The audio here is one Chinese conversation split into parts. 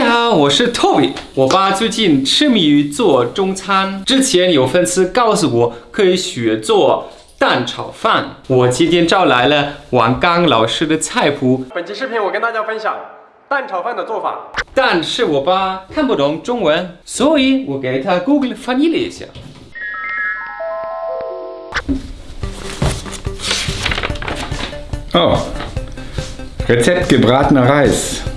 家好，我是 Toby。我爸最近痴迷于做中餐，之前有粉丝告诉我可以学做蛋炒饭，我今天找来了王刚老师的菜谱。本期视频我跟大家分享蛋炒饭的做法。但是我爸看不懂中文，所以我给他 Google 翻译了一下。Oh, Rezept gebratener Reis.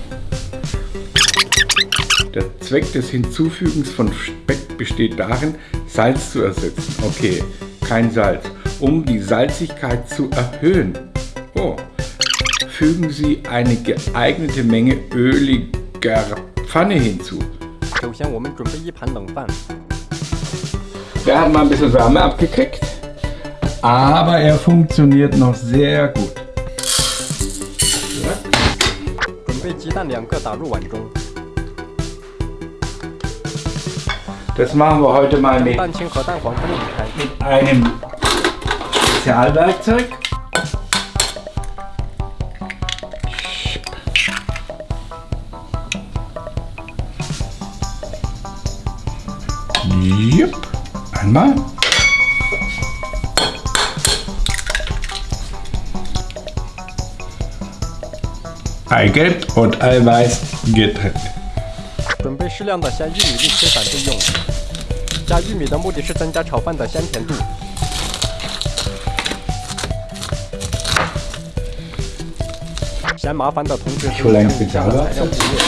Der Zweck des Hinzufügens von Speck besteht darin, Salz zu ersetzen. Okay, kein Salz. Um die Salzigkeit zu erhöhen. Oh, fügen Sie eine geeignete Menge öliger Pfanne hinzu. 首先我们准备一盘冷饭。Der hat mal ein bisschen Wärme abgekriegt, aber er funktioniert noch sehr gut. 准备鸡蛋两个打入碗中。 Das machen wir heute mal mit, mit einem Spezialwerkzeug. Jupp. Einmal. Eigelb und Eiweiß getrennt. 准备适量的鲜玉米粒切散备用。加玉米的目的是增加炒饭的鲜甜度。嫌麻烦的同学可以出来将以下的比较了材料忽略。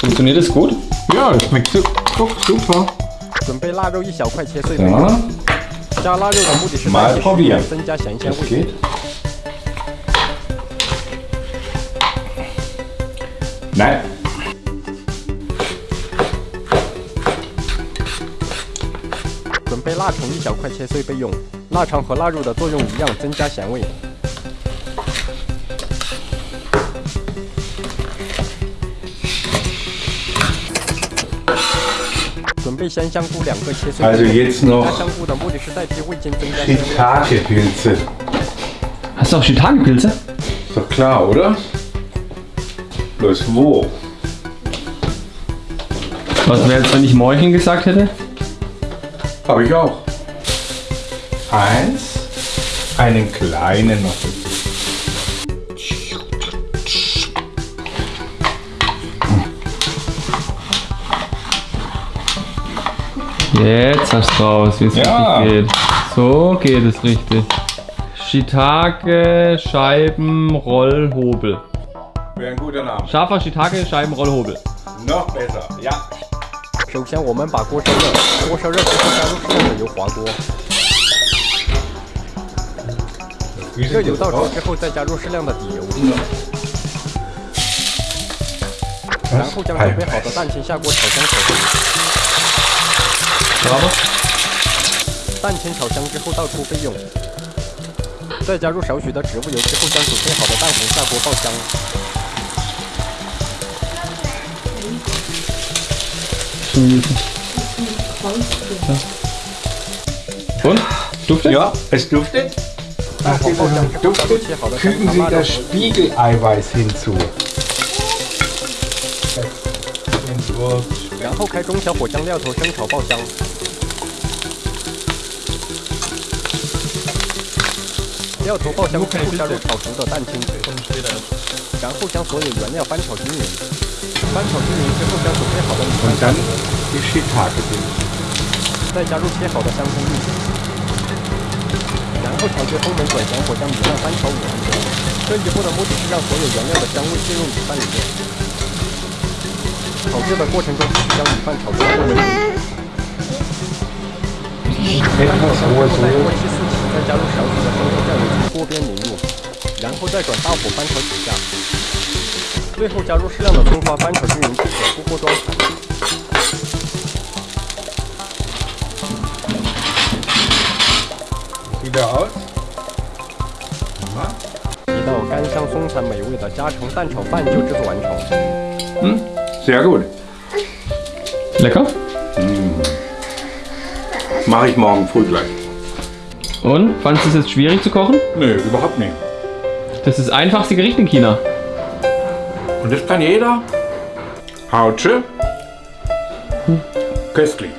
Funktioniert das gut? Ja, das schmeckt su- oh, super. 准备腊肉一小块切碎备用。加腊肉的目的是 probieren 用，增加咸鲜 das 味。geht. Nein. 准备腊肠一小块切碎备用。腊肠和腊肉的作用一样，增加咸味。准备鲜香菇两个切碎备 Also 用。jetzt 加 noch 香菇的目的是代替味精，增加鲜味。Shiitake-Pilze. Hast du auch Shiitake-Pilze? Ist doch klar, oder? Bloß wo? Was wäre jetzt, wenn ich Morcheln gesagt hätte? Habe ich auch. Eins. Einen kleinen noch. Jetzt hast du raus, wie es Ja. richtig geht. So geht es richtig. Shiitake, Scheiben, Rollhobel. Wäre ein guter Name. Scharfer Shiitake, Scheiben, Rollhobel. Noch besser. Ja. 首先，我们把锅烧热，锅烧热之后加入适量的油滑锅，热油到手之后再加入适量的底油，然后将准备好的蛋清下锅炒香炒香。蛋清炒香之后倒出备用，再加入少许的植物油之后，将准备好的蛋黄下锅爆香。Und? Duftet? Ja, es duftet. 蛋黄爆香之后，加入切好的香 Fügen 肠、Sie 腊肉 das 和 Spiegeleiweiß hinzu. Entwurf. 然后开中小火将料头生炒爆香。料头爆香之后加入炒熟的蛋清，然后将所有原料翻炒均匀。翻炒均匀之后，将准备好的米饭下 dann 锅，die Shiitake-Pilze. 再加入切好的香葱粒，然后调节风门转小火将米饭翻炒五分钟。这一步的目的是让所有原料的香味进入米饭里面。炒制的过程中，将米饭炒出透明。Etwas 在 rohes 锅 Öl. 气四起，再加入少许的生抽酱油从锅边淋入，然后再转大火翻炒几下，最后加入适量的葱花翻炒均匀即可出锅装盘。 Wieder aus. 一道干香松散美味的家常蛋炒饭就制作完成。 Sehr gut. Lecker? Mache ich morgen früh gleich. Und? Fandest du es jetzt schwierig zu kochen? Nö, überhaupt nicht. Das ist das einfachste Gericht in China. Und das kann jeder? Hautsche? Köstlich.